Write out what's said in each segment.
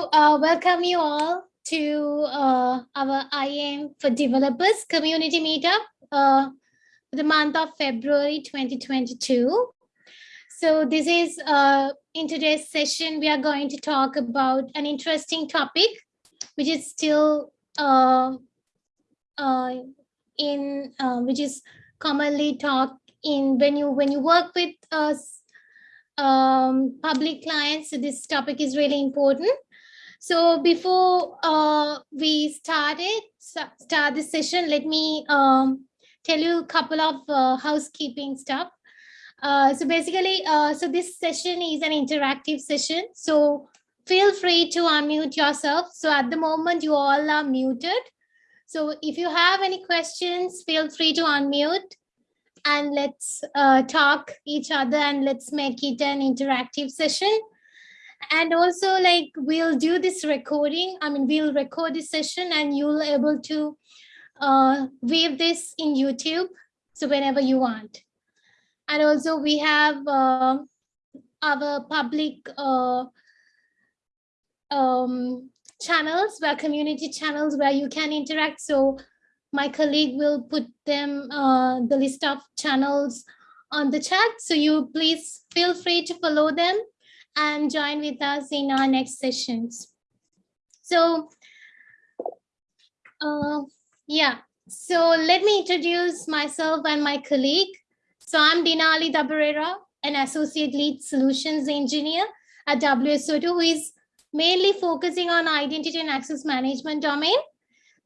Uh, welcome you all to uh, our IAM for Developers community meetup uh, for the month of February 2022. So this is uh, in today's session, we are going to talk about an interesting topic, which is still uh, uh, in, which is commonly talked in when you when you work with us um, public clients. So this topic is really important. So before uh, we started start this session, let me um, tell you a couple of uh, housekeeping stuff. Uh, so basically, uh, so this session is an interactive session. So feel free to unmute yourself. So at the moment, you all are muted. So if you have any questions, feel free to unmute and let's uh, talk each other and let's make it an interactive session. And also like we'll do this recording. I mean, we'll record this session and you'll able to uh, view this in YouTube. So whenever you want. And also we have uh, our public uh, um, channels, where community channels where you can interact. So my colleague will put them uh, the list of channels on the chat. So you please feel free to follow them and join with us in our next sessions. So uh, yeah, so let me introduce myself and my colleague. So I'm Dinali Dabarera, an associate lead solutions engineer at WSO2 who is mainly focusing on identity and access management domain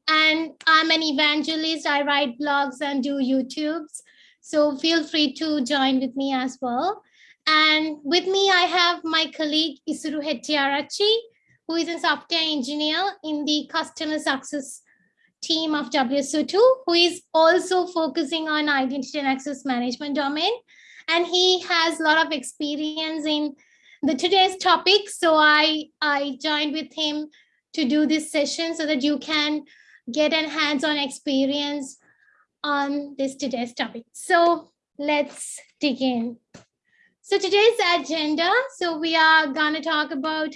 and I'm an evangelist. I write blogs and do YouTubes. So feel free to join with me as well. And with me, I have my colleague Isuru Hettiarachchi, who is a software engineer in the customer success team of WSO2, who is also focusing on identity and access management domain. And he has a lot of experience in the today's topic. So I, I joined with him to do this session so that you can get a hands-on experience on this today's topic. So let's dig in. So today's agenda, so we are gonna talk about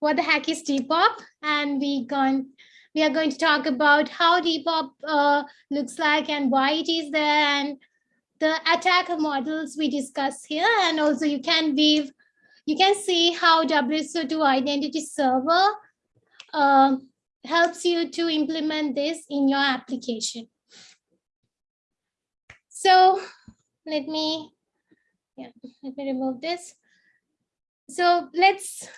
what the heck is DPoP and we going we are going to talk about how DPoP uh, looks like and why it is there and the attacker models we discuss here and also you can weave you can see how WSO2 identity server uh, helps you to implement this in your application. So let me, yeah, let me remove this. So let's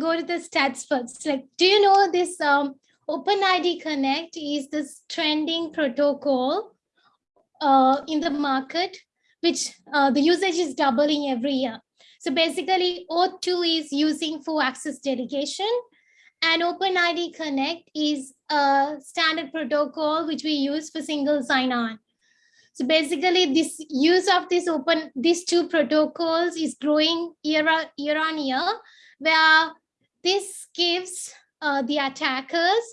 go to the stats first. Like, do you know this um, OpenID Connect is this trending protocol uh, in the market, which uh, the usage is doubling every year. So basically, O2 is using for access delegation and OpenID Connect is a standard protocol which we use for single sign-on. So basically, this use of this open these two protocols is growing year on year, on year where this gives uh, the attackers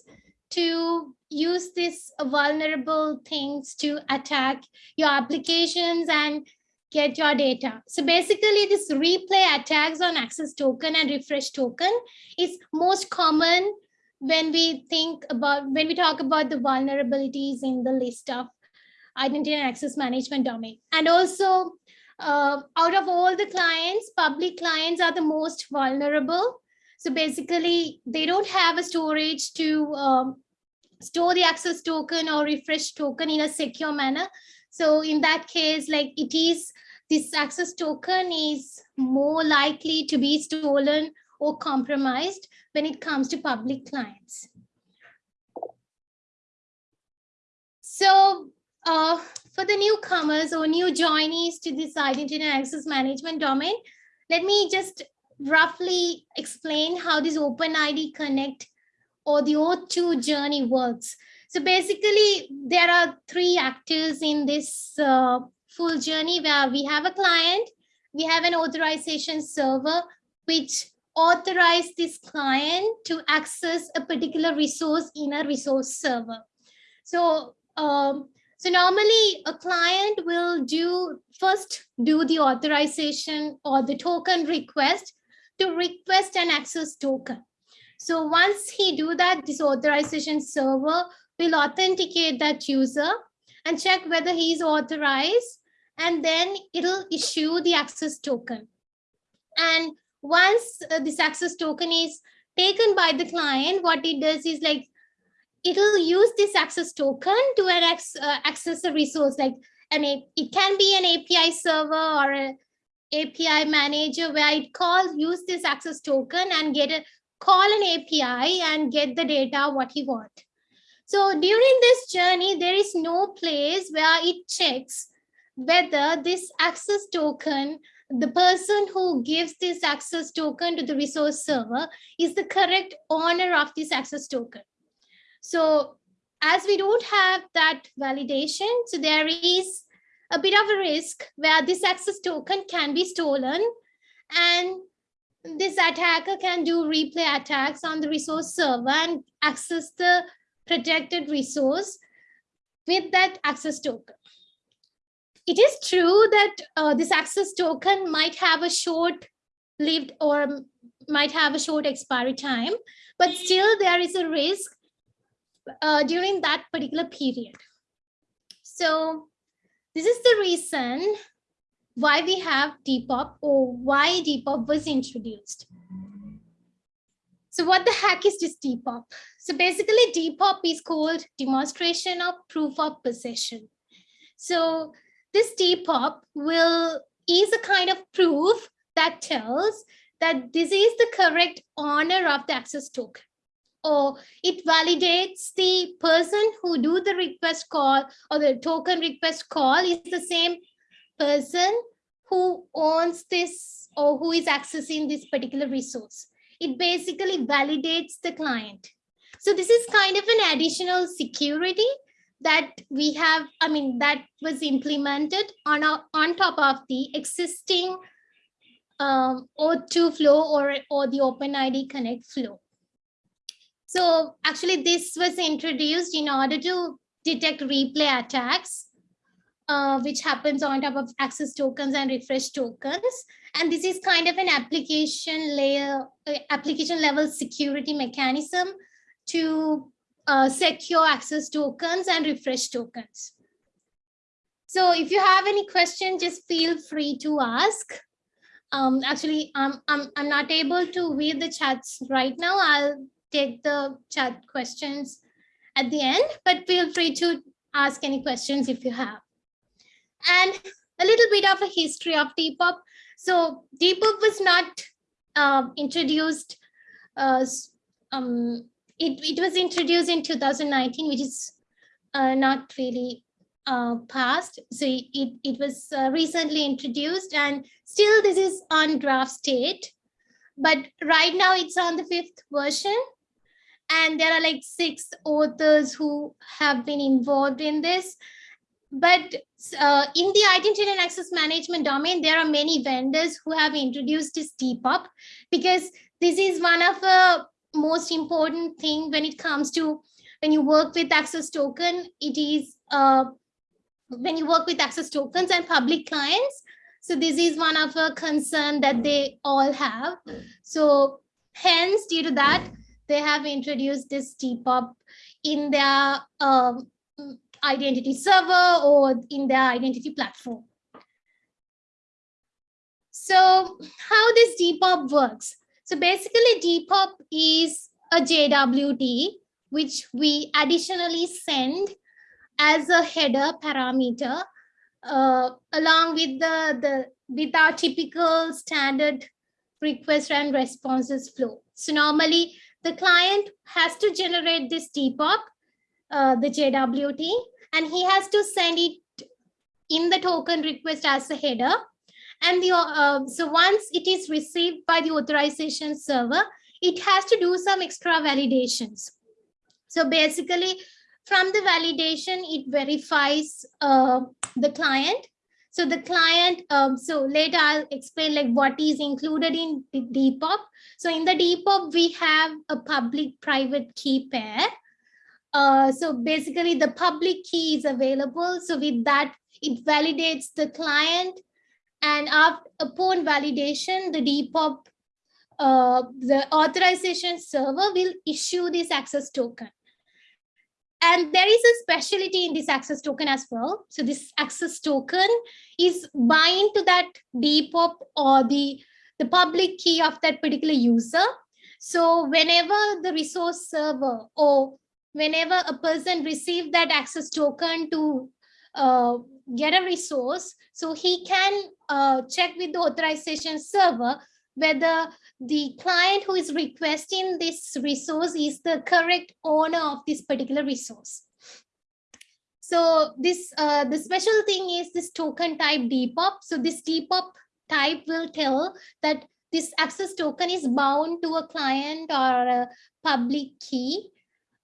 to use these vulnerable things to attack your applications and get your data. So basically this replay attacks on access token and refresh token is most common when we think about, when we talk about the vulnerabilities in the list of identity and access management domain. And also uh, out of all the clients, public clients are the most vulnerable. So basically they don't have a storage to um, store the access token or refresh token in a secure manner. So in that case, like it is this access token is more likely to be stolen or compromised when it comes to public clients. So uh, for the newcomers or new joinees to this identity and access management domain, let me just roughly explain how this OpenID Connect or the O2 journey works. So basically, there are three actors in this uh, full journey where we have a client, we have an authorization server, which authorize this client to access a particular resource in a resource server. So, um, so normally a client will do first do the authorization or the token request to request an access token. So once he do that, this authorization server will authenticate that user and check whether he is authorized and then it'll issue the access token. And once uh, this access token is taken by the client, what it does is like, it'll use this access token to uh, access a resource like an, it can be an API server or a API manager where it calls, use this access token and get a call an API and get the data what he want. So during this journey, there is no place where it checks whether this access token, the person who gives this access token to the resource server is the correct owner of this access token. So as we don't have that validation, so there is a bit of a risk where this access token can be stolen and this attacker can do replay attacks on the resource server and access the protected resource with that access token. It is true that uh, this access token might have a short lived or might have a short expiry time, but still there is a risk uh, during that particular period. So this is the reason why we have DPoP or why DPoP was introduced. So what the heck is this DPoP? So basically DPoP is called demonstration of proof of possession. So this DPoP will is a kind of proof that tells that this is the correct owner of the access token or it validates the person who do the request call or the token request call is the same person who owns this or who is accessing this particular resource. It basically validates the client. So this is kind of an additional security that we have, I mean, that was implemented on, our, on top of the existing um, O2 flow or, or the OpenID Connect flow. So actually this was introduced in order to detect replay attacks, uh, which happens on top of access tokens and refresh tokens. And this is kind of an application layer, uh, application level security mechanism to uh, secure access tokens and refresh tokens. So if you have any question, just feel free to ask. Um, actually, I'm, I'm, I'm not able to read the chats right now. I'll take the chat questions at the end, but feel free to ask any questions if you have. And a little bit of a history of DPoP. So DPoP was not uh, introduced, uh, um, it, it was introduced in 2019, which is uh, not really uh, passed. So it, it was uh, recently introduced and still this is on draft state. But right now it's on the fifth version and there are like six authors who have been involved in this. But uh, in the identity and access management domain there are many vendors who have introduced this DPoP because this is one of the most important thing when it comes to when you work with access token it is uh, when you work with access tokens and public clients so this is one of a concern that they all have. So hence due to that they have introduced this DPoP in their um, identity server or in their identity platform. So how this DPoP works? So basically DPoP is a JWT, which we additionally send as a header parameter uh, along with the, the with our typical standard request and responses flow. So normally the client has to generate this DPoP, uh, the JWT, and he has to send it in the token request as a header. And the uh, so once it is received by the authorization server, it has to do some extra validations. So basically, from the validation, it verifies uh, the client so the client, um, so later I'll explain like what is included in DPoP. So in the DPoP, we have a public private key pair. Uh, so basically the public key is available. So with that, it validates the client and after, upon validation, the DPoP uh, the authorization server will issue this access token. And there is a specialty in this access token as well. So this access token is bind to that DPoP or the, the public key of that particular user. So whenever the resource server or whenever a person receive that access token to uh, get a resource, so he can uh, check with the authorization server whether the client who is requesting this resource is the correct owner of this particular resource. So this uh, the special thing is this token type DPoP. So this DPoP type will tell that this access token is bound to a client or a public key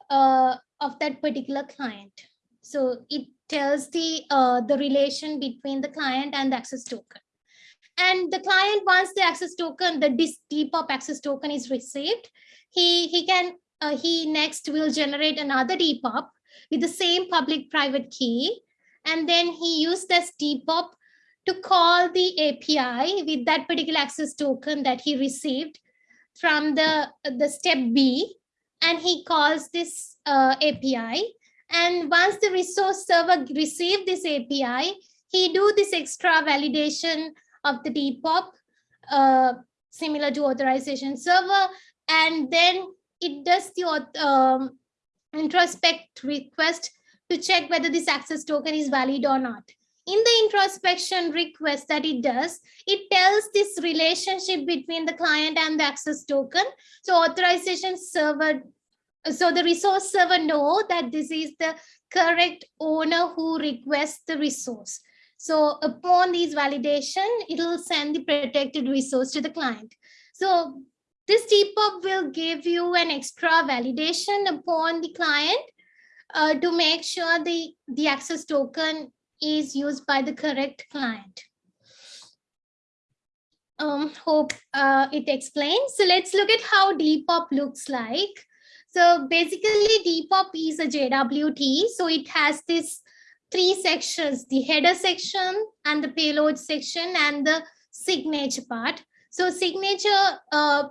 uh, of that particular client. So it tells the uh, the relation between the client and the access token and the client wants the access token the DPoP access token is received. He he can uh, he next will generate another DPoP with the same public private key. And then he use this DPoP to call the api with that particular access token that he received from the the step b. And he calls this uh, api and once the resource server receive this api he do this extra validation of the DPoP, uh, similar to authorization server, and then it does the um, introspect request to check whether this access token is valid or not. In the introspection request that it does, it tells this relationship between the client and the access token. So authorization server, so the resource server know that this is the correct owner who requests the resource. So upon these validation, it will send the protected resource to the client. So this DPoP will give you an extra validation upon the client uh, to make sure the, the access token is used by the correct client. Um, hope uh, it explains. So let's look at how DPoP looks like. So basically DPoP is a JWT. So it has this three sections, the header section and the payload section and the signature part. So signature uh,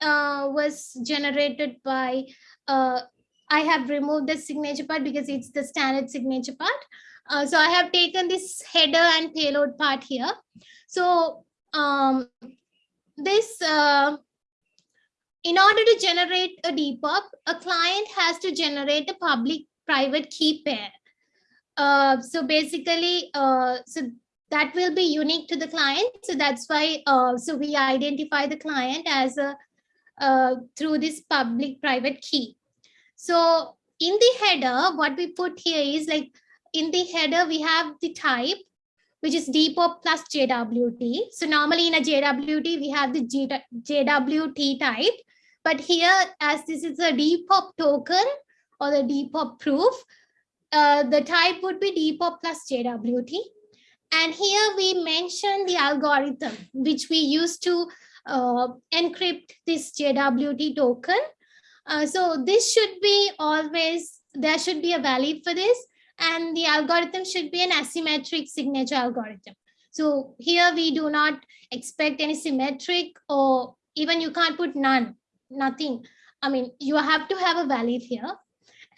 uh, was generated by, uh, I have removed the signature part because it's the standard signature part. Uh, so I have taken this header and payload part here. So um, this, uh, in order to generate a DPoP, a client has to generate a public private key pair. Uh, so basically, uh, so that will be unique to the client. So that's why, uh, so we identify the client as a, uh, through this public private key. So in the header, what we put here is like, in the header, we have the type, which is DPoP plus JWT. So normally in a JWT, we have the JWT type. But here, as this is a DPoP token or the DPoP proof, uh, the type would be DPoP plus JWT. And here we mention the algorithm which we use to uh, encrypt this JWT token. Uh, so this should be always, there should be a value for this and the algorithm should be an asymmetric signature algorithm. So here we do not expect any symmetric or even you can't put none, nothing. I mean, you have to have a valid here.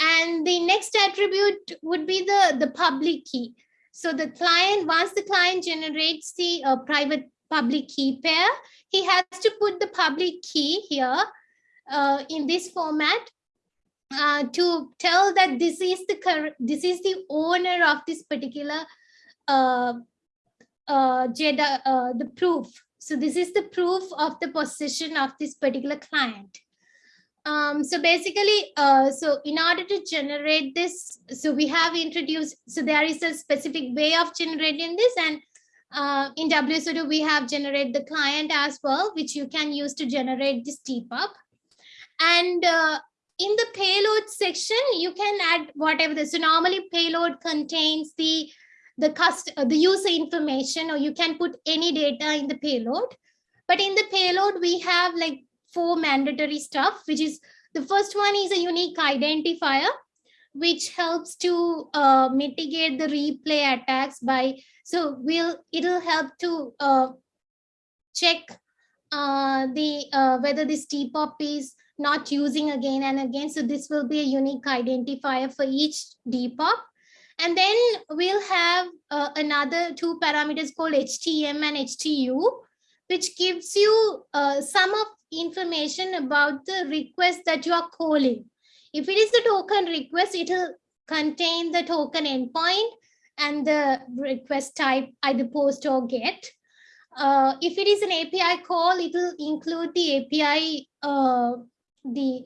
And the next attribute would be the, the public key. So the client, once the client generates the uh, private public key pair, he has to put the public key here uh, in this format uh, to tell that this is the this is the owner of this particular uh, uh, uh, the proof. So this is the proof of the position of this particular client. Um, so basically, uh, so in order to generate this, so we have introduced, so there is a specific way of generating this and uh, in WSO2 we have generated the client as well, which you can use to generate this DPoP. And uh, in the payload section, you can add whatever. The, so normally payload contains the the cost, uh, the user information, or you can put any data in the payload. But in the payload, we have like four mandatory stuff, which is the first one is a unique identifier, which helps to uh, mitigate the replay attacks by, so we'll, it'll help to uh, check uh, the uh, whether this DPoP is not using again and again. So this will be a unique identifier for each DPoP. And then we'll have uh, another two parameters called HTM and HTU, which gives you uh, some of information about the request that you are calling. If it is a token request, it will contain the token endpoint and the request type, either post or get. Uh, if it is an API call, it will include the API, uh, the,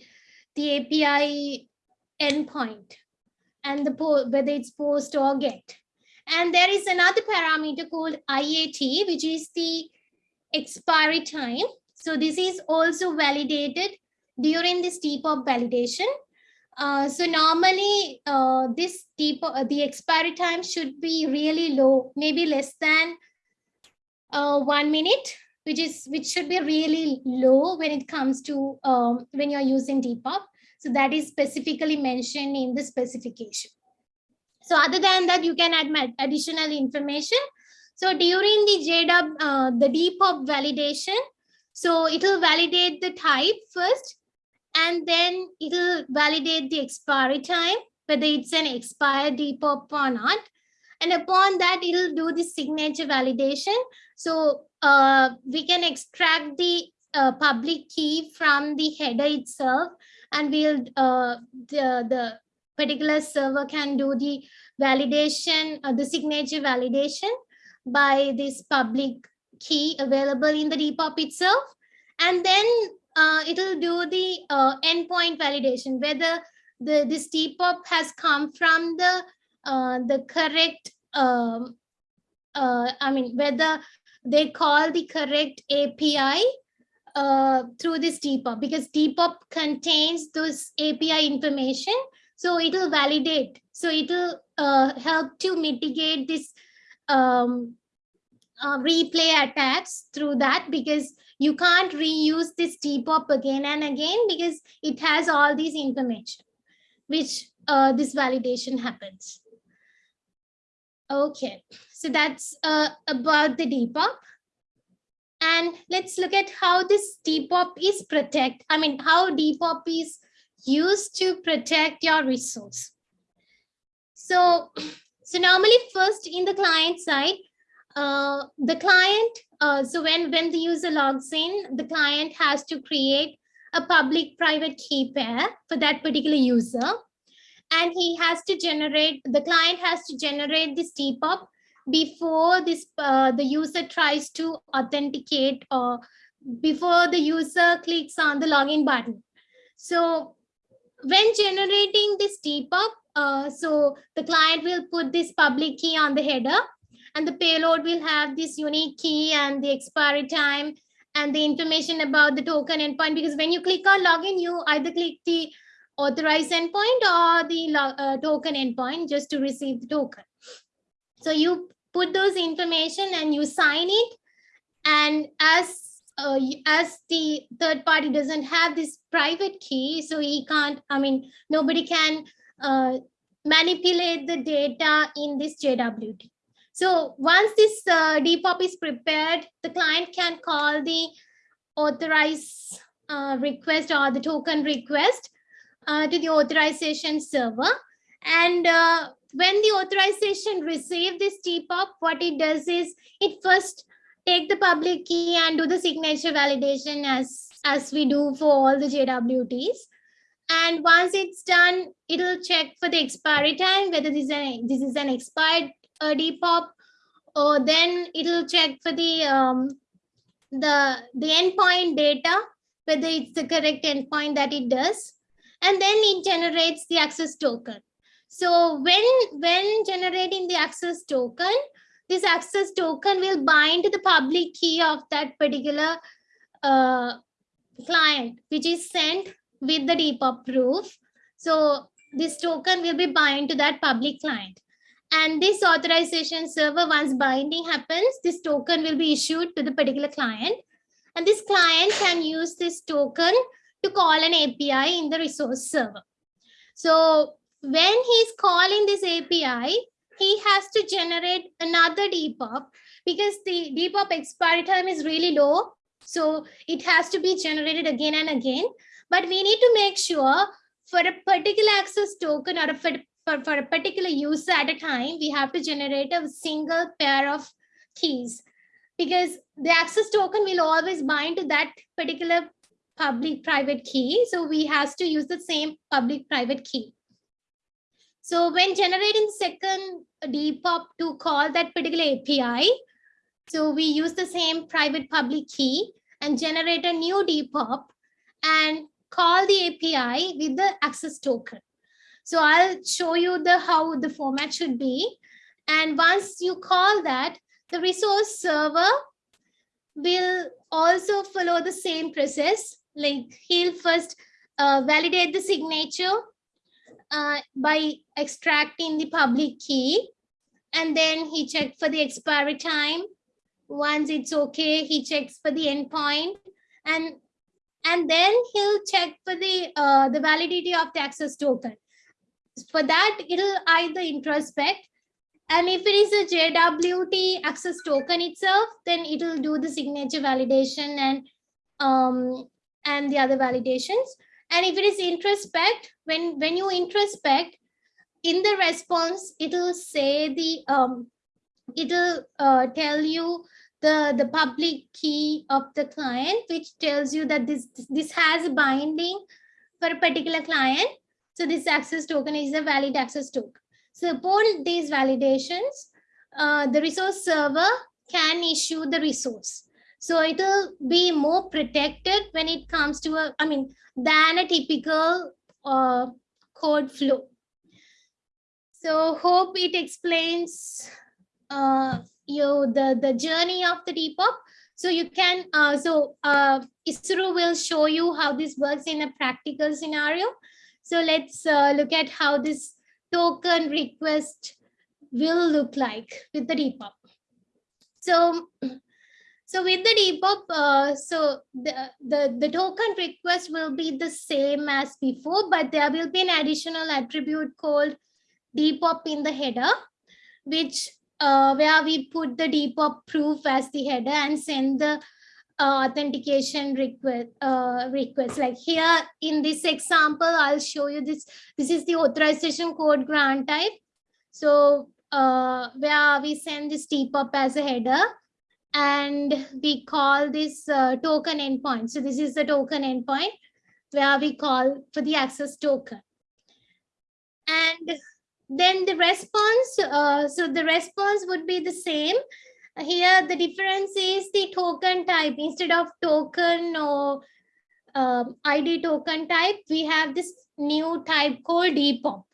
the API endpoint and the whether it's post or get. And there is another parameter called IAT, which is the expiry time. So this is also validated during this DPoP validation. Uh, so normally uh, this DPoP, uh, the expiry time should be really low, maybe less than uh, one minute, which is which should be really low when it comes to um, when you're using DPoP. So that is specifically mentioned in the specification. So other than that, you can add additional information. So during the JDub, uh, the DPoP validation, so it will validate the type first, and then it will validate the expiry time, whether it's an expired DPoP or not. And upon that, it will do the signature validation. So uh, we can extract the uh, public key from the header itself and we'll uh, the, the particular server can do the validation, uh, the signature validation by this public key available in the DPoP itself. And then uh, it'll do the uh, endpoint validation, whether the this DPoP has come from the uh, the correct, um, uh, I mean, whether they call the correct API uh, through this DPoP because DPoP contains those API information. So it will validate. So it will uh, help to mitigate this um, uh, replay attacks through that because you can't reuse this DPoP again and again because it has all these information, which uh, this validation happens. Okay, so that's uh, about the DPoP. And let's look at how this DPoP is protect. I mean, how DPoP is used to protect your resource. So, so normally first in the client side, uh, the client, uh, so when, when the user logs in, the client has to create a public private key pair for that particular user. And he has to generate, the client has to generate this DPoP before this uh, the user tries to authenticate or before the user clicks on the login button. So when generating this DPoP, uh, so the client will put this public key on the header and the payload will have this unique key and the expiry time and the information about the token endpoint because when you click on login, you either click the authorized endpoint or the uh, token endpoint just to receive the token. So you put those information and you sign it. And as uh, as the third party doesn't have this private key, so he can't, I mean, nobody can uh, manipulate the data in this JWT. So once this uh, DPoP is prepared, the client can call the authorize uh, request or the token request uh, to the authorization server. And uh, when the authorization receive this DPoP, what it does is it first take the public key and do the signature validation as, as we do for all the JWTs. And once it's done, it'll check for the expiry time, whether this is an, this is an expired uh, DPoP, or then it'll check for the, um, the, the endpoint data, whether it's the correct endpoint that it does. And then it generates the access token. So when, when generating the access token, this access token will bind to the public key of that particular uh, client, which is sent with the DPoP proof. So this token will be bind to that public client. And this authorization server, once binding happens, this token will be issued to the particular client. And this client can use this token to call an API in the resource server. So when he's calling this API, he has to generate another DPoP because the DPoP expiry time is really low. So it has to be generated again and again. But we need to make sure for a particular access token or a, for, for, a particular user at a time, we have to generate a single pair of keys because the access token will always bind to that particular public private key. So we have to use the same public private key. So when generating second DPoP to call that particular API, so we use the same private public key and generate a new DPoP and call the API with the access token. So I'll show you the how the format should be. And once you call that, the resource server will also follow the same process. Like he'll first uh, validate the signature uh, by extracting the public key. And then he checked for the expiry time. Once it's okay, he checks for the endpoint. And, and then he'll check for the, uh, the validity of the access token. For that, it'll either introspect and if it is a JWT access token itself, then it will do the signature validation and um, and the other validations. And if it is introspect, when, when you introspect, in the response, it'll say the, um, it'll uh, tell you the, the public key of the client, which tells you that this, this has a binding for a particular client. So this access token is a valid access token. So upon these validations, uh, the resource server can issue the resource. So it will be more protected when it comes to a, I mean, than a typical uh, code flow. So hope it explains uh, you the, the journey of the DPoP. So you can, uh, so uh, Isuru will show you how this works in a practical scenario. So let's uh, look at how this token request will look like with the DPoP. So so with the DPoP, uh, so the, the, the token request will be the same as before, but there will be an additional attribute called DPoP in the header, which uh, where we put the DPoP proof as the header and send the uh, authentication request uh, like here in this example i'll show you this this is the authorization code grant type so uh, where we send this DPoP as a header and we call this uh, token endpoint. So this is the token endpoint where we call for the access token. And then the response, uh, so the response would be the same. Here the difference is the token type instead of token or um, ID token type, we have this new type called DPoP.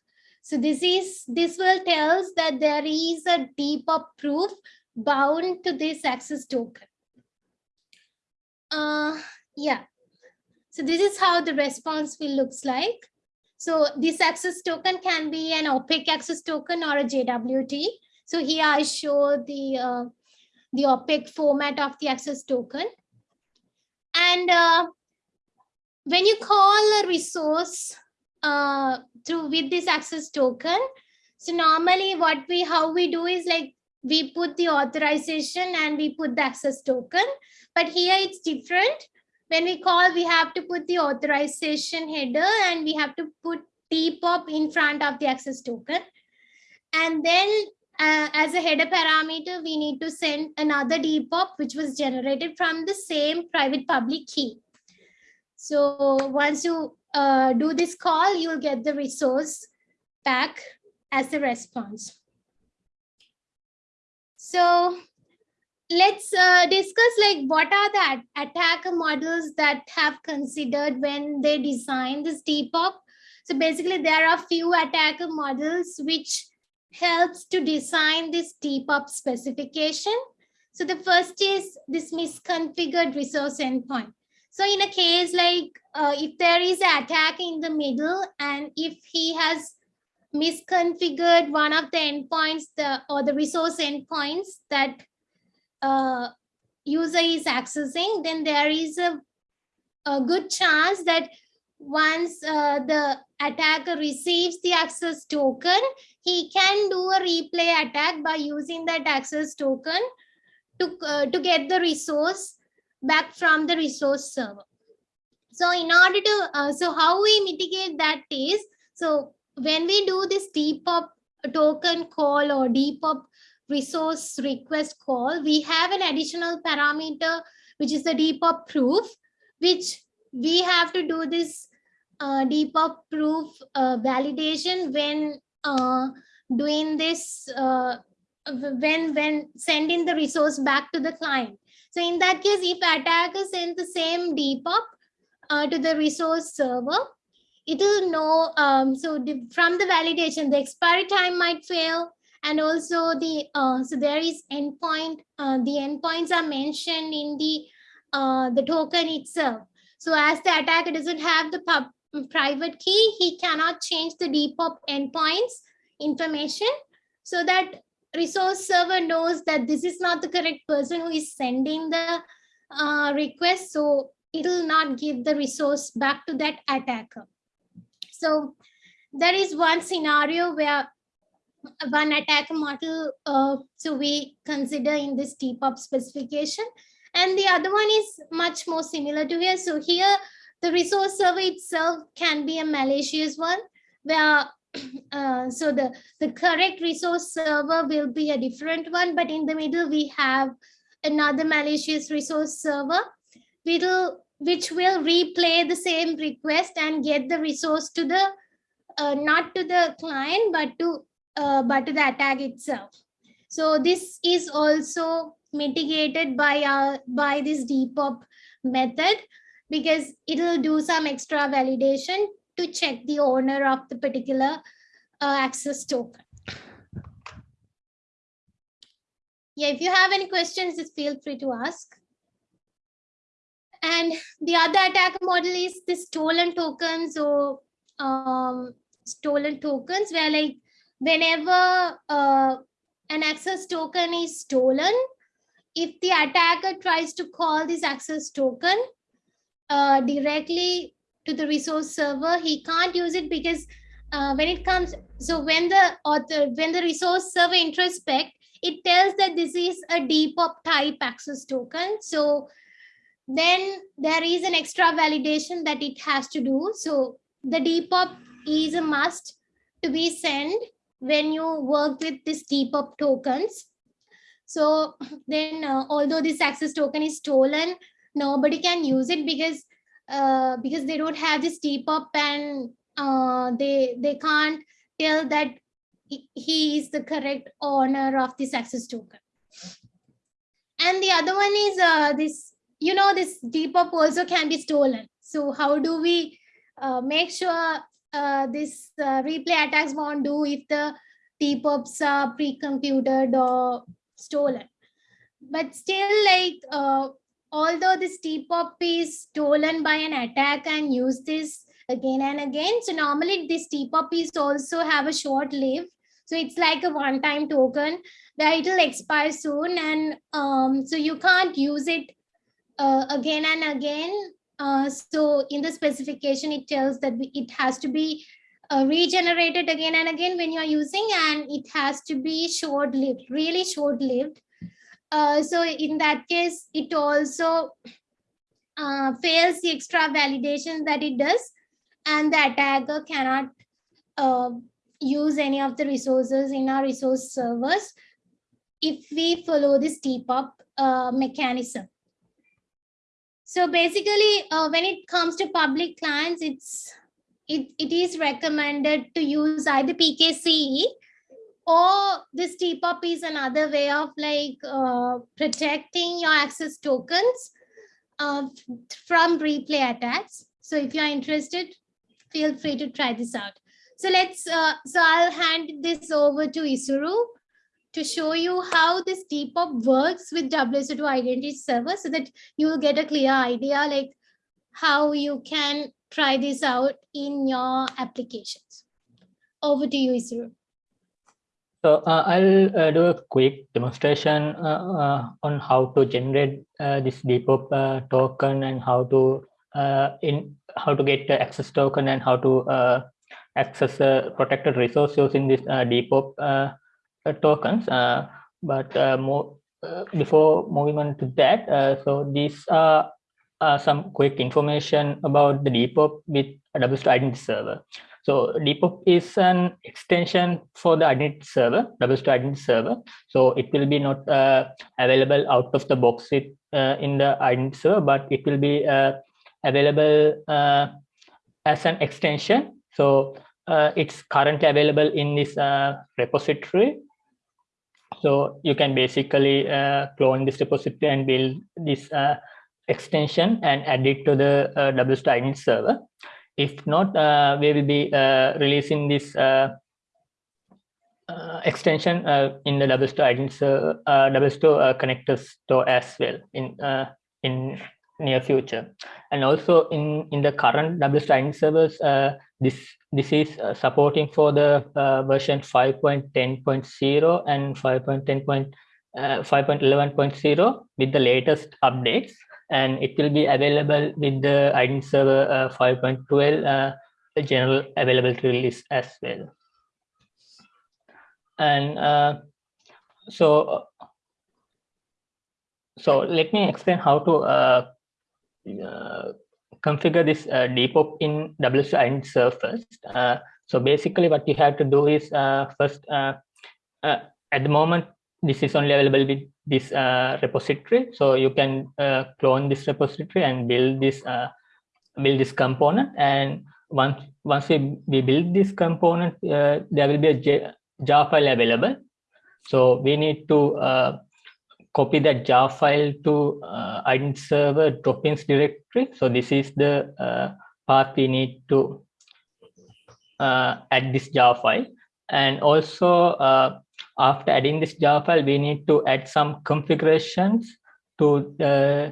So this is this will tells that there is a DPoP proof bound to this access token. Uh, yeah. So this is how the response will looks like. So this access token can be an opaque access token or a JWT. So here I show the uh, the opaque format of the access token. And uh, when you call a resource uh, through with this access token, so normally what we how we do is like we put the authorization and we put the access token. But here it's different. When we call, we have to put the authorization header and we have to put DPoP in front of the access token. And then uh, as a header parameter, we need to send another DPoP, which was generated from the same private public key. So once you uh, do this call, you'll get the resource back as a response. So let's uh, discuss like what are the attacker models that have considered when they design this DPoP. So basically there are few attacker models which helps to design this DPoP specification. So the first is this misconfigured resource endpoint. So in a case like uh, if there is an attack in the middle and if he has misconfigured one of the endpoints the or the resource endpoints that uh, user is accessing, then there is a, a good chance that once uh, the attacker receives the access token, he can do a replay attack by using that access token to, uh, to get the resource back from the resource server. So in order to, uh, so how we mitigate that is, so when we do this DPoP token call or DPoP resource request call, we have an additional parameter, which is the DPoP proof, which we have to do this uh, DPoP proof uh, validation when uh, doing this uh, when when sending the resource back to the client. So in that case, if attacker sends the same DPoP uh, to the resource server, it will know. Um, so the, from the validation, the expiry time might fail, and also the uh, so there is endpoint. Uh, the endpoints are mentioned in the uh, the token itself. So as the attacker doesn't have the pub, private key, he cannot change the DPoP endpoints information so that resource server knows that this is not the correct person who is sending the uh, request. So it will not give the resource back to that attacker. So there is one scenario where one attacker model, uh, so we consider in this DPoP specification. And the other one is much more similar to here. So here, the resource server itself can be a malicious one where uh, so the, the correct resource server will be a different one, but in the middle we have another malicious resource server will, which will replay the same request and get the resource to the, uh, not to the client, but to, uh, but to the attack itself. So this is also mitigated by, our, by this DPoP method because it will do some extra validation to check the owner of the particular uh, access token. Yeah, if you have any questions, just feel free to ask. And the other attack model is the stolen tokens or um, stolen tokens where like whenever uh, an access token is stolen, if the attacker tries to call this access token uh, directly to the resource server, he can't use it because uh, when it comes, so when the author, when the resource server introspect, it tells that this is a DPoP type access token. So then there is an extra validation that it has to do. So the DPoP is a must to be sent when you work with this DPoP tokens. So then uh, although this access token is stolen, nobody can use it because uh, because they don't have this DPoP and uh, they they can't tell that he is the correct owner of this access token. And the other one is uh, this, you know, this DPoP also can be stolen. So how do we uh, make sure uh, this uh, replay attacks won't do if the DPoPs are pre-computed or stolen? But still like uh, although this DPoP is stolen by an attack and use this again and again, so normally this DPoP is also have a short live. So it's like a one-time token where it will expire soon, and um, so you can't use it uh, again and again. Uh, so in the specification, it tells that it has to be uh, regenerated again and again when you're using, and it has to be short-lived, really short-lived. Uh, so in that case, it also uh, fails the extra validation that it does, and the attacker cannot uh, use any of the resources in our resource servers if we follow this DPoP uh, mechanism. So basically, uh, when it comes to public clients, it's it, it is recommended to use either PKCE or this DPoP is another way of like uh, protecting your access tokens uh, from replay attacks. So if you're interested, feel free to try this out. So let's, uh, so I'll hand this over to Isuru to show you how this DPoP works with WSO2 identity server so that you will get a clear idea like how you can try this out in your applications. Over to you, Isuru. So uh, I'll uh, do a quick demonstration uh, uh on how to generate uh, this DPoP uh, token and how to in how to get the access token and how to access protected resource using this DPoP tokens. but more before moving on to that, so these are some quick information about the DPoP with a WSO2 identity server. So DPoP is an extension for the identity server, WSO2 identity server. So it will be not uh, available out of the box uh, in the identity server, but it will be uh, available as an extension. So it's currently available in this repository so you can basically uh, clone this repository and build this uh, extension and add it to the uh, WSO2 identity server. If not, uh, we will be uh, releasing this uh, extension in the WSO2 identity server, WSO2 connector store as well in in near future. And also in in the current WSO2 identity servers, this this is uh, supporting for the uh, version 5.10.0 and 5.10. Uh, 5.11.0 with the latest updates and it will be available with the identity server uh, 5.12 uh, general availability release as well and uh, so so let me explain how to configure this uh, DPoP in WSO2 server first. Uh, so basically what you have to do is uh, first, uh, at the moment, this is only available with this uh, repository. So you can clone this repository and build this build this component. And once once we, we build this component, there will be a jar file available. So we need to copy that jar file to uh, identity server drop-ins directory. So this is the uh, path we need to uh, add this jar file. And also uh, after adding this jar file, we need to add some configurations to uh,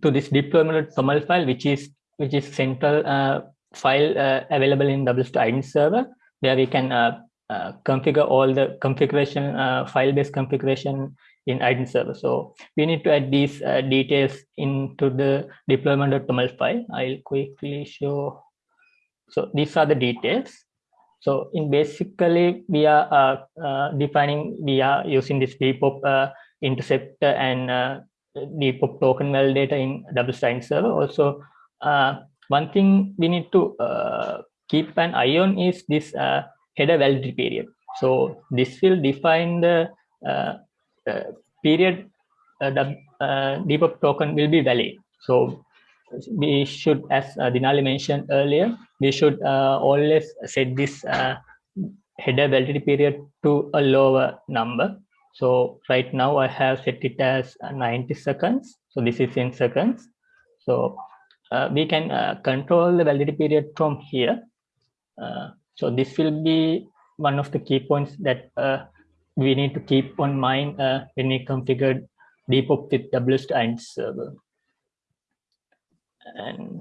to this deployment toml file, which is which is central uh, file available in WSO2 server, where we can configure all the configuration file-based configuration in identity server. So we need to add these uh, details into the deployment.toml file. I'll quickly show. So these are the details. So in basically we are uh, uh, defining, we are using this DPoP uh, interceptor and uh, DPoP token validator in WSO2 server. Also, uh, one thing we need to uh, keep an eye on is this header validity period. So this will define the uh, period uh, the uh, DPoP token will be valid. So we should, as uh, Dinali mentioned earlier, we should uh, always set this uh, header validity period to a lower number. So right now I have set it as 90 seconds. So this is in seconds. So uh, we can uh, control the validity period from here. so this will be one of the key points that we need to keep on mind uh, when we configure DPoP with WSO2 and server. And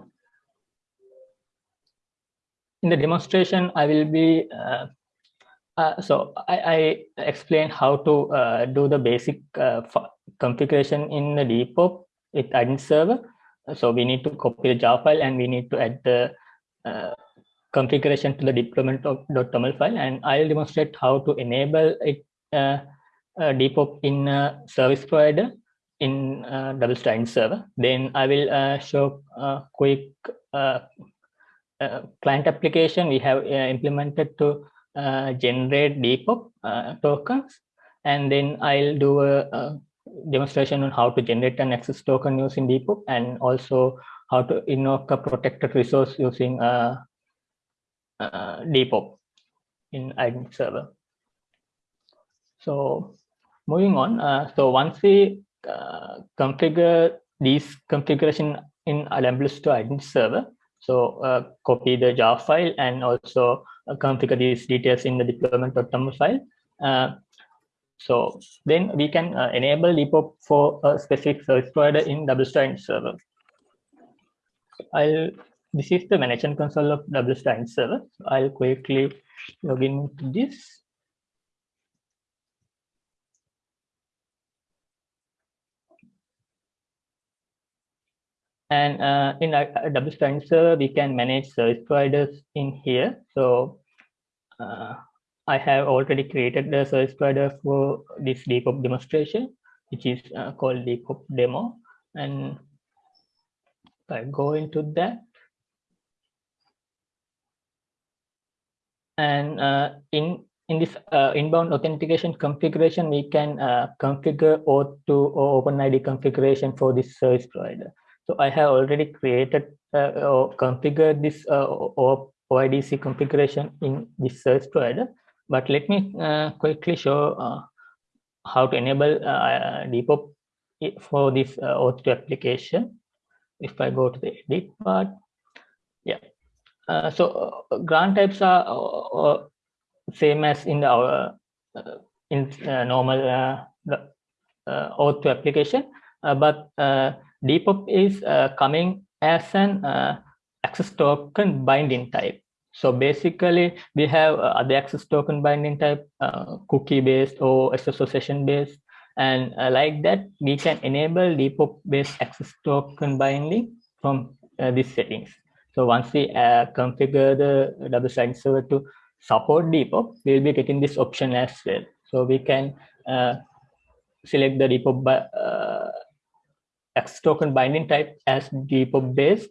in the demonstration, I will be, uh, uh, so I, I explain how to uh, do the basic uh, configuration in the DPoP with identity server. So we need to copy the jar file and we need to add the uh, configuration to the deployment.toml file and I'll demonstrate how to enable it uh, DPoP in a service provider in uh, WSO2 server. Then I will show a quick client application we have implemented to generate DPoP tokens. And then I'll do a, a demonstration on how to generate an access token using DPoP and also how to invoke a protected resource using uh, uh, DPoP in identity server. So moving on, uh, so once we uh, configure these configuration in WSO2 identity server, so uh, copy the jar file and also uh, configure these details in the deployment.toml file. Uh, so then we can uh, enable DPoP for a specific service provider in WSO2 identity server. I'll this is the management console of WSO2 identity server. I'll quickly log in to this. And uh, in a, a WSO2 server, we can manage service providers in here. So uh, I have already created the service provider for this DPoP demonstration. which is uh, called DPoP demo. And if I go into that, and uh, in in this uh, inbound authentication configuration, we can uh, configure OAuth2 or OpenID configuration for this service provider. So I have already created uh, or configured this uh, OIDC configuration in this service provider. But let me uh, quickly show uh, how to enable uh, DPoP for this uh, OAuth2 application. If I go to the edit part, yeah. Uh, so uh, grant types are uh, same as in our uh, in normal uh, OAuth2 application, but DPoP is coming as an access token binding type. So basically, we have uh, other access token binding type, uh, cookie based or session based. And uh, like that, we can enable DPoP based access token binding from uh, these settings. So once we uh, configure the double sided server to support DPoP, we'll be getting this option as well. So we can uh, select the DPoP access token binding type as DPoP based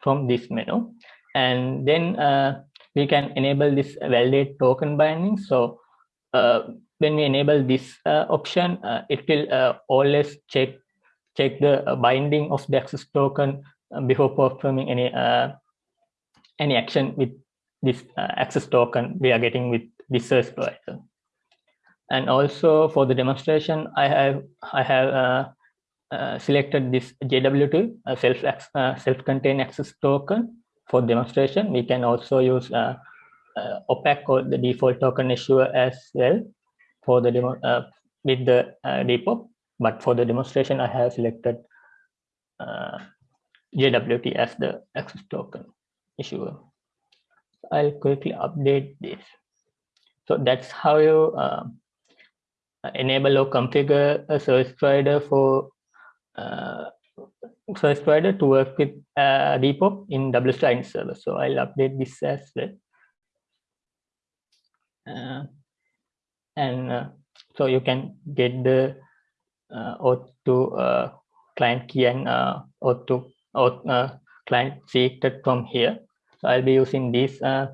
from this menu and then uh, we can enable this validate token binding. So uh, when we enable this uh, option, uh, it will uh, always check check the binding of the access token before performing any any action with this access token we are getting with this service provider. And also for the demonstration, I have I have uh, selected this JWT uh, self uh, self-contained access token for demonstration, we can also use uh, uh, opaque or the default token issuer as well for the demo uh, with the uh, DPoP. But for the demonstration, I have selected uh, JWT as the access token issuer. I'll quickly update this. So that's how you uh, enable or configure a service provider for uh, service provider to work with uh, DPoP in WSline server. So I'll update this as well. Uh, and uh, so you can get the uh, OAuth2 uh, client key and uh, OAuth2 OAuth, uh, client secret from here. So I'll be using this uh,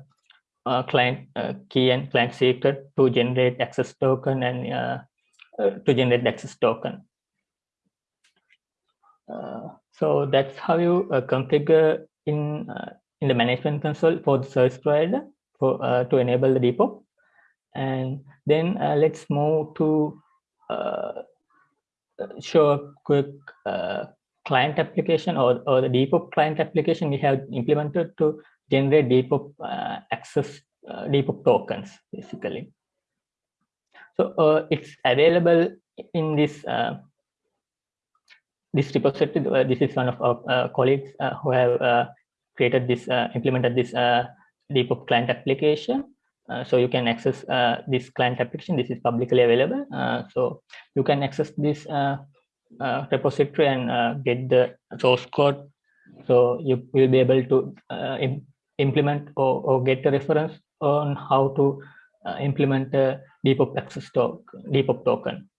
uh, client uh, key and client secret to generate access token and uh, uh, to generate access token. Uh, so that's how you uh, configure in uh, in the management console for the service provider for to enable the DPoP. And then let's move to show a quick client application or, or the DPoP client application we have implemented to generate DPoP uh, access uh, DPoP tokens basically. So uh, it's available in this this repository, uh, this is one of our uh, colleagues uh, who have uh, created this, uh, implemented this uh, DPoP client application. so you can access this client application. This is publicly available. so you can access this repository and get the source code. So you will be able to Im implement or, or, get a reference on how to uh, implement a DPoP access token, DPoP token.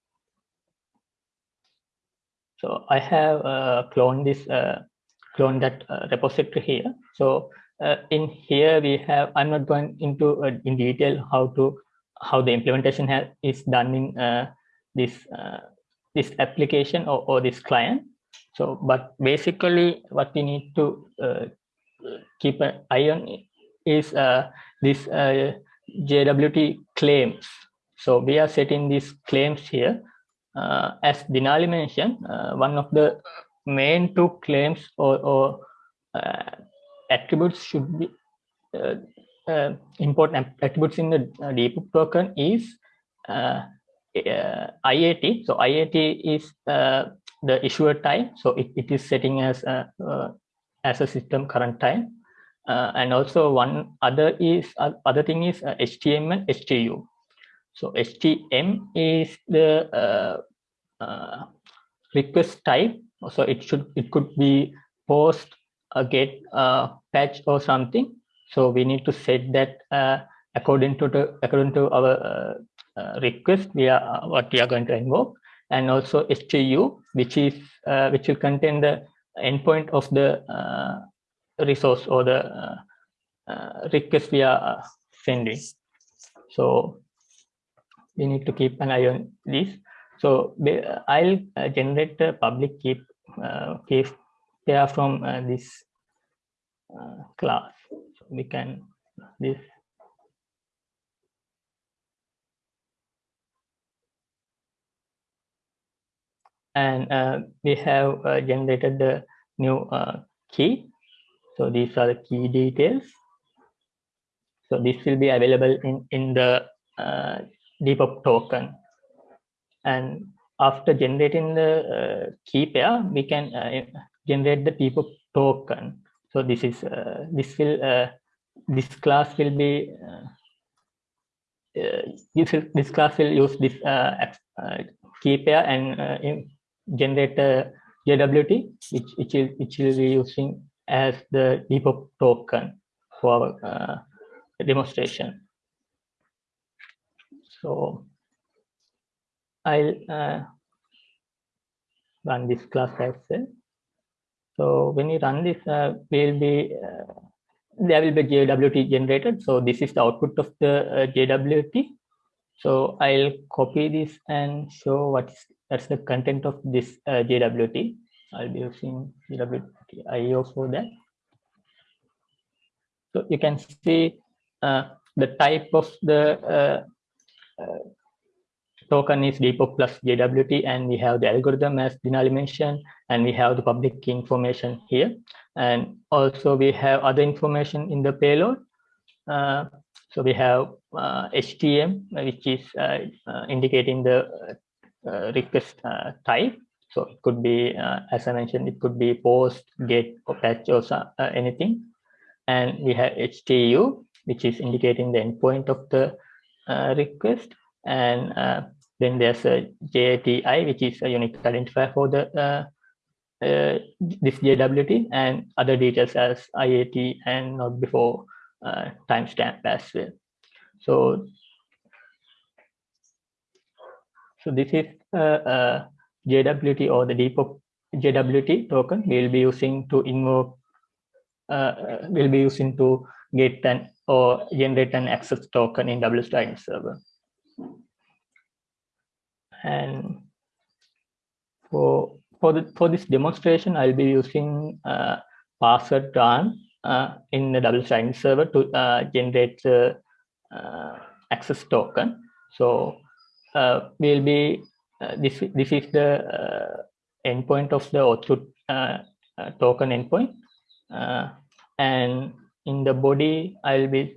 So I have uh, cloned this, uh, cloned that uh, repository here. So uh, in here we have, I'm not going into uh, in detail how to, how the implementation has, is done in uh, this, this application or, or this client. So, but basically what we need to keep an eye on is this JWT claims. So we are setting these claims here uh, as Denali mentioned, uh, one of the main two claims or, or uh, attributes should be uh, uh, important attributes in the uh, DPoP token is IAT. So IAT is the issuer time. So it, it is setting as a, as a system current time. and also one other is other thing is HTML HTU. So HTM is the uh, uh, request type. So it should it could be post, a get, a patch, or something. So we need to set that uh, according to the according to our uh, uh, request. We are what we are going to invoke. and also HTU, which is uh, which will contain the endpoint of the uh, resource or the uh, uh, request we are sending. So we need to keep an eye on this. So I'll generate a public key key pair from this class. So we can this and uh, we have uh, generated the new uh, key. So these are the key details. So this will be available in, in the uh, DPoP token. And after generating the uh, key pair, we can uh, generate the DPoP token. So this is uh, this will uh, this class will be uh, this, this class will use this key pair and generate a JWT, which, which, will, which will be using as the DPoP token for uh, demonstration. So I'll uh, run this class as well. So when you run this, uh, will be uh, there will be JWT generated. So this is the output of the uh, JWT. So I'll copy this and show what is that's the content of this uh, JWT. I'll be using JWT IO for that. So you can see uh, the type of the token is DPoP plus JWT, and we have the algorithm as Denali mentioned, and we have the public key information here. And also we have other information in the payload. Uh, so we have HTM, uh, which is indicating the uh, request uh, type. So it could be, uh, as I mentioned, it could be post, get, or patch, or anything. And we have HTU, which is indicating the endpoint of the request. And then there's a JTI, which is a unique identifier for the uh, this JWT and other details as IAT and not before uh, timestamp as well. So so this is uh, uh, JWT or the DPoP JWT token we'll be using to invoke, uh, we'll be using to get an or generate an access token in WSDINE server. And for for the for this demonstration, I'll be using uh, password run uh, in the WSDINE server to uh, generate the uh, access token. So uh, will be uh, this this is the uh, endpoint of the auth token endpoint and in the body i'll be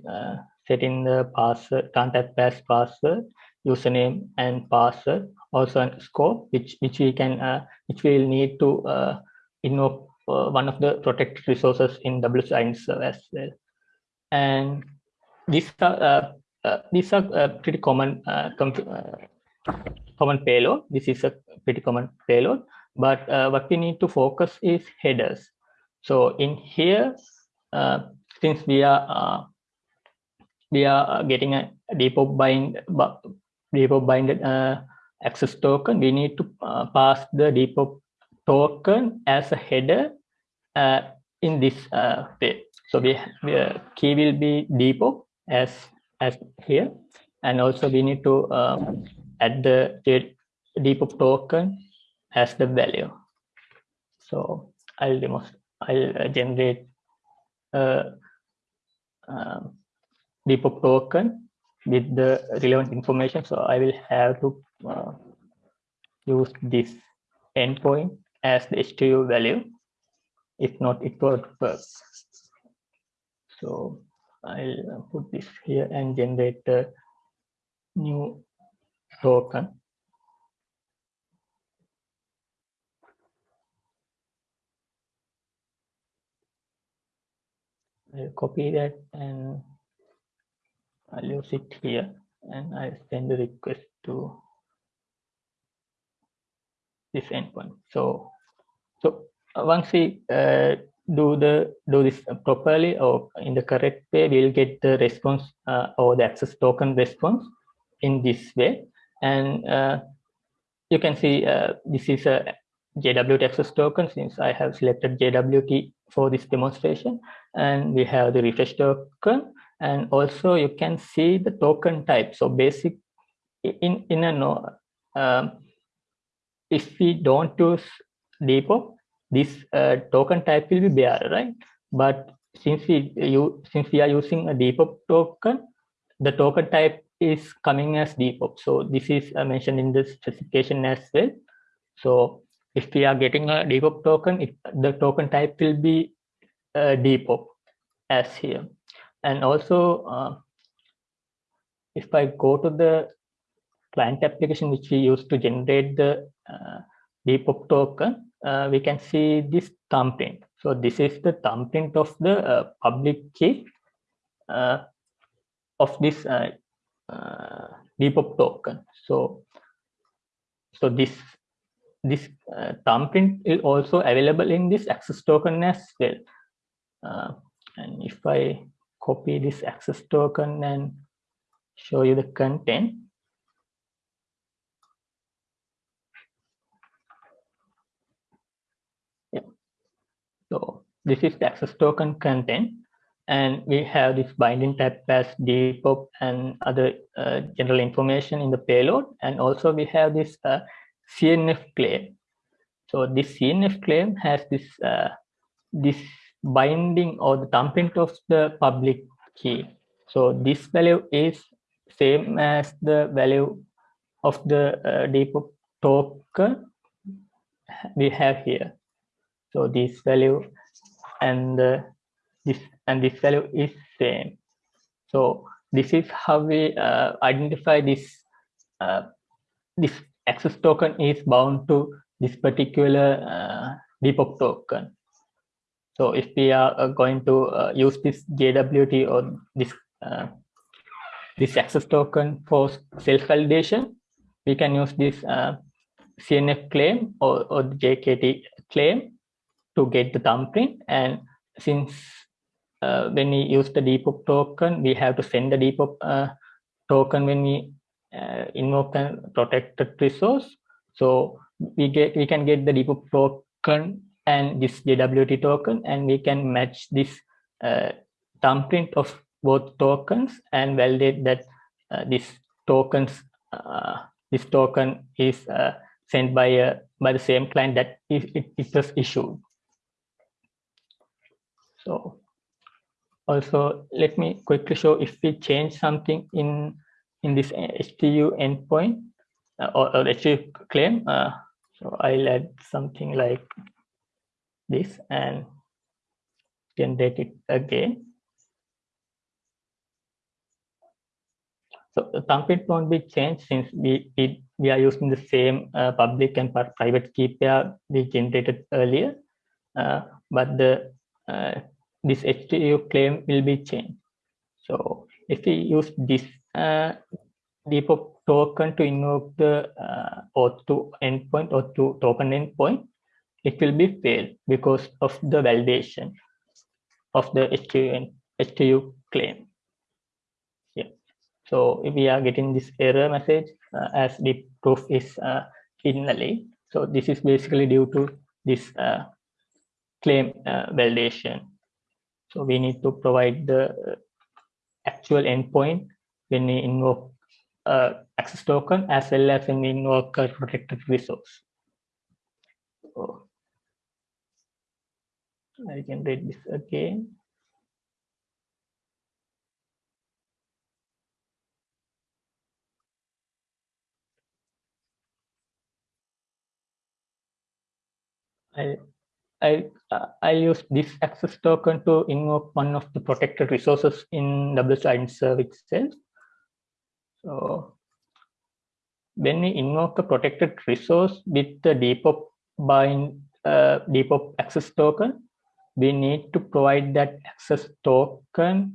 setting the password contact pass password username and password also a scope which which we can uh, which we will need to uh, invoke uh, one of the protected resources in WSDINE as well and these are uh, these are uh, pretty common uh, common payload. This is a pretty common payload, but what we need to focus is headers. So in here, since we are we are getting a DPoP bind DPoP binded uh, access token, we need to uh, pass the DPoP token as a header uh, in this way. So we, we key will be DPoP as as here and also we need to add the DPoP token as the value so i'll demonstrate i'll uh, generate a um, token with the relevant information. So i will have to uh, use this endpoint as the HTU value. If not it won't work. So I'll put this here and generate a new token. I'll copy that and I'll use it here and I'll send the request to this endpoint. So, so once we uh, do the do this properly or in the correct way we'll get the response uh, or the access token response in this way and uh, you can see uh, this is a JWT access token since I have selected JWT for this demonstration. And we have the refresh token. And also you can see the token type. So basic in in a no um, if we don't use DPoP this uh, token type will be bare right? But since we you since we are using a DPoP token the token type is coming as DPoP so this is uh, mentioned in the specification as well. So if we are getting a DPoP token the token type will be uh, DPoP as here and also uh, if I go to the client application which we use to generate the uh, DPoP token, uh, we can see this thumbprint. So this is the thumbprint of the uh, public key uh, of this uh, DPoP token. So so this this uh, thumbprint is also available in this access token as well. Uh, and if I copy this access token and show you the content. Yeah. So this is the access token content and we have this binding type as DPoP and other uh, general information in the payload and also we have this uh, CNF claim. So this CNF claim has this uh, this binding or the thumbprint of the public key. So this value is same as the value of the uh, DPoP token we have here. So this value and uh, this and this value is same. So this is how we uh, identify this uh, this access token is bound to this particular uh, DPoP token. So if we are uh, going to uh, use this JWT or this uh, this access token for self-validation, we can use this CNF claim or, or the JKT claim to get the thumbprint. And since uh, when we use the DPoP token, we have to send the DPoP uh, token when we invoke a protected resource. So we get we can get the DPoP token and this JWT token, and we can match this uh, thumbprint of both tokens and validate that uh, this tokens uh, this token is uh, sent by a by the same client that it, it was issued. So also let me quickly show if we change something in in this HTU endpoint uh, or, or HTU claim. Uh, so I'll add something like this and generate it again. So the thumbprint won't be changed since we, we, we are using the same uh, public and private key pair we generated earlier, uh, but the uh, this HTTP claim will be changed. So if we use this uh, DPoP token to invoke the uh, auth2 endpoint or to token endpoint, it will be failed because of the validation of the HTU, HTU claim. Yeah. So if we are getting this error message uh, as the proof is uh, invalid. So this is basically due to this uh, claim uh, validation. So we need to provide the actual endpoint when we invoke uh, access token as well as when we invoke a protected resource. So I can read this again. I I I use this access token to invoke one of the protected resources in WSO server itself. So when we invoke a protected resource with the DPoP bind uh, DPoP access token, we need to provide that access token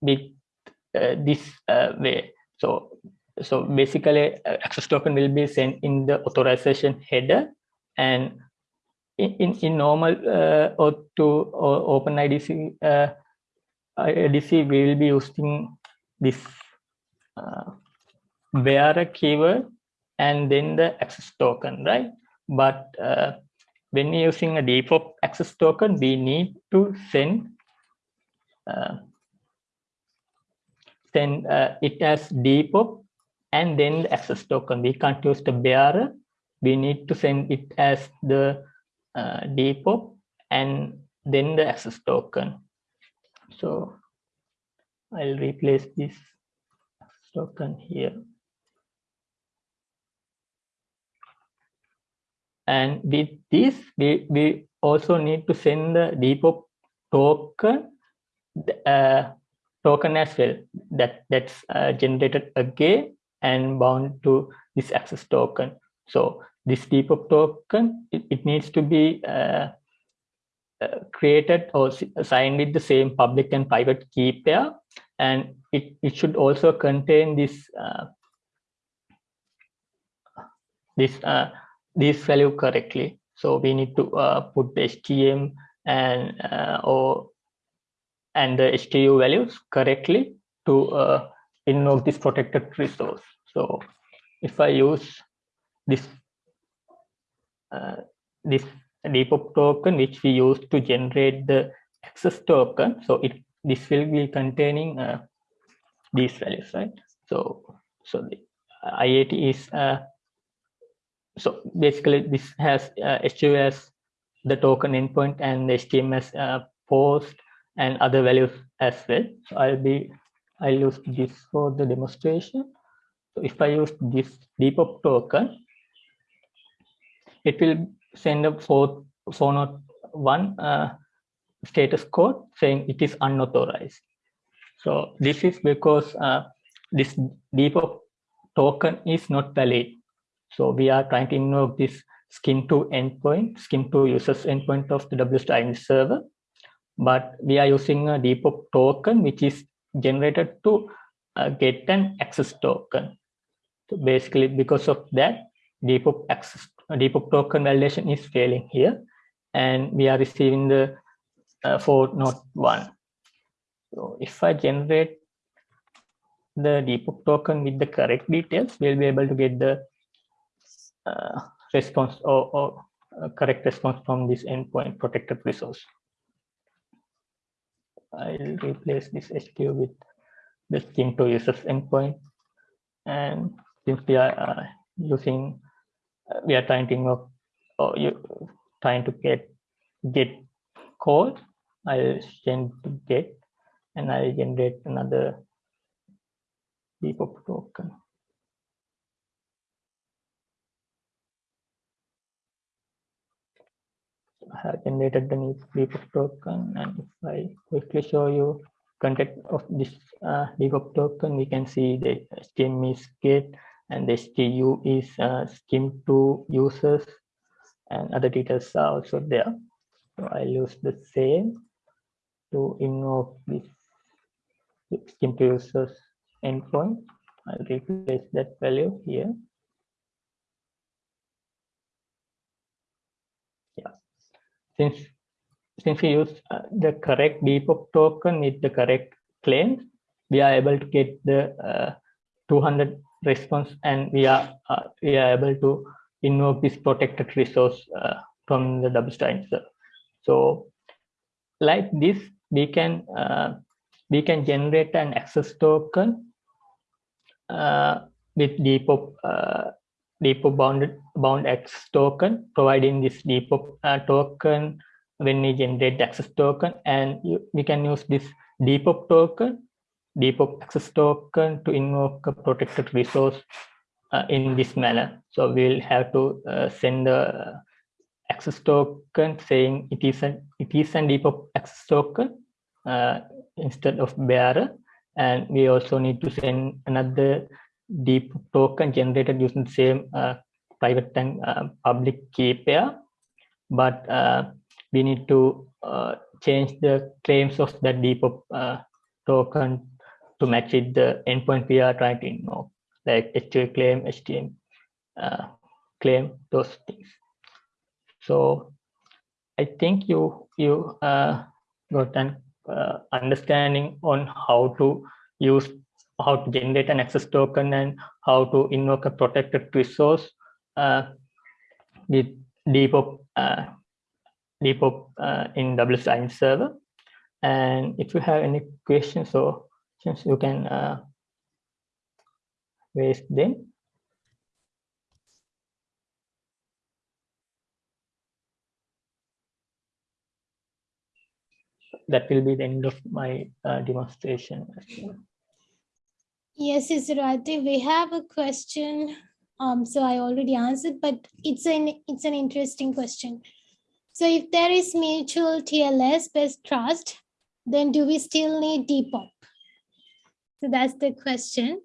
with uh, this uh, way. So, so basically, uh, access token will be sent in the authorization header, and in in, in normal uh, or to or OpenIDC uh, IDC, we will be using this uh, where a keyword and then the access token, right? But uh, when using a DPoP access token, we need to send uh, send uh, it as DPoP and then the access token. We can't use the bearer. We need to send it as the uh, DPoP and then the access token. So I'll replace this token here. And with this, we, we also need to send the DPoP token uh, token as well that that's uh, generated again and bound to this access token. So this DPoP token, it, it needs to be uh, uh, created or signed with the same public and private key pair. And it, it should also contain this uh, this uh, this value correctly. So we need to uh, put the HTM and uh, or and the HTU values correctly to uh, invoke this protected resource. So if I use this uh, this DPoP token which we use to generate the access token, so it this will be containing uh, these values, right? So so the IAT is uh, so basically this has uh, as the token endpoint and the HTM as uh, post and other values as well. So I'll be I'll use this for the demonstration. So if I use this DPoP token, it will send a 401 uh, status code saying it is unauthorized. So this is because uh, this DPoP token is not valid. So we are trying to invoke this SCIM2 endpoint, SCIM2 users endpoint of the WSO2 server, but we are using a DPoP token which is generated to uh, get an access token. So basically, because of that, DPoP access DPoP token validation is failing here, and we are receiving the uh, for not one. So if I generate the DPoP token with the correct details, we'll be able to get the uh, response or, or uh, correct response from this endpoint protected resource. I'll replace this HTU with the SCIM2 users endpoint. And since we are uh, using, uh, we are trying to or you trying to get get code, I'll change to get and I'll generate another DPoP token. I have generated the new DPoP token and if I quickly show you content of this uh, token, we can see the HTM is get and the HTU is uh, SCIM2 users and other details are also there. So I'll use the same to invoke this SCIM2 users endpoint. I'll replace that value here. Yeah, since since we use uh, the correct DPoP token with the correct claims, we are able to get the uh, 200 response and we are uh, we are able to invoke this protected resource uh, from the WSO2 answer. So like this, we can uh, we can generate an access token uh, with DPoP uh, DPoP bounded bound access token, providing this DPoP token when we generate access token, and you, we can use this DPoP token, DPoP access token to invoke a protected resource uh, in this manner. So we'll have to uh, send the access token saying it is an it is an DPoP access token uh, instead of bearer and we also need to send another deep token generated using the same uh, private and uh, public key pair but uh, we need to uh, change the claims of that DPoP token to match it the endpoint we are trying to invoke like HTTP claim, HTM claim, those things. So I think you you uh, got an uh, understanding on how to use how to generate an access token and how to invoke a protected resource uh, with DPoP, uh, DPoP uh, in WSIN server. And if you have any questions or questions, you can uh, raise them. That will be the end of my uh, demonstration. Yes, Israti, we have a question. Um, so I already answered, but it's an it's an interesting question. So if there is mutual TLS based trust, then do we still need DPoP? So that's the question.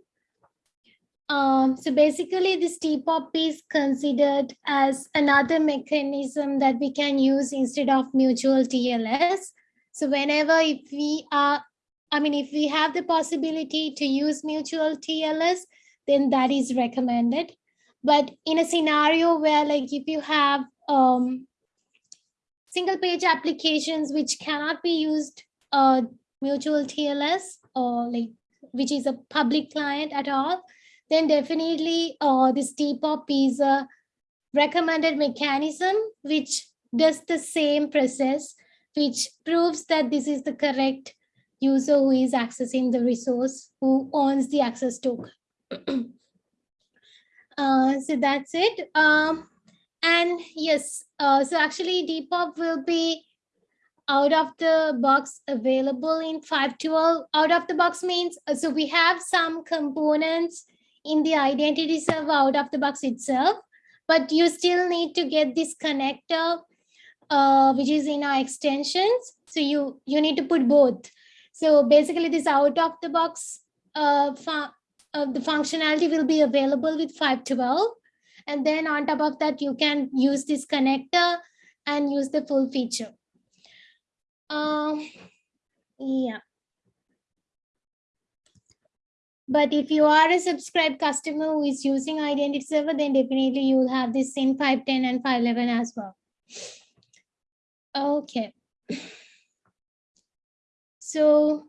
Um, so basically this DPoP is considered as another mechanism that we can use instead of mutual TLS. So whenever if we are, I mean, if we have the possibility to use mutual TLS, then that is recommended. But in a scenario where like if you have um, single page applications which cannot be used uh, mutual TLS or like which is a public client at all, then definitely uh, this DPoP is a recommended mechanism which does the same process, which proves that this is the correct user who is accessing the resource, who owns the access token. uh, so that's it. Um, and yes, uh, so actually DPoP will be out of the box available in 512. Out of the box means, uh, so we have some components in the identity server out of the box itself, but you still need to get this connector, uh, which is in our extensions. So you, you need to put both. So basically this out of the box, uh, uh, the functionality will be available with 512. And then on top of that, you can use this connector and use the full feature. Um, yeah. But if you are a subscribed customer who is using identity server, then definitely you will have this in 510 and 511 as well. Okay. So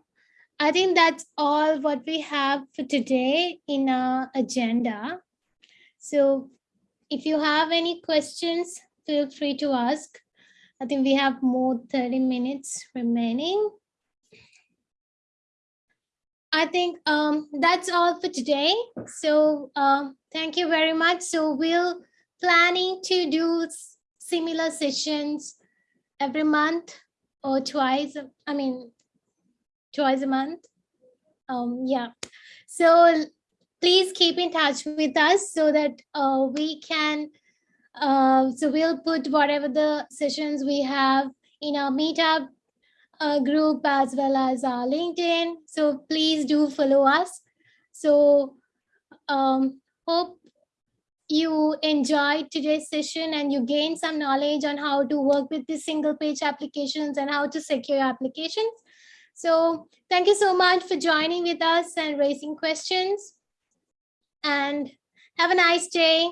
I think that's all what we have for today in our agenda. So if you have any questions, feel free to ask. I think we have more 30 minutes remaining. I think um, that's all for today. So uh, thank you very much. So we'll planning to do similar sessions every month or twice. I mean, twice a month. Um, yeah. So please keep in touch with us so that uh, we can, uh, so we'll put whatever the sessions we have in our meetup uh, group as well as our LinkedIn. So please do follow us. So um, hope you enjoyed today's session and you gain some knowledge on how to work with the single page applications and how to secure applications. So thank you so much for joining with us and raising questions and have a nice day.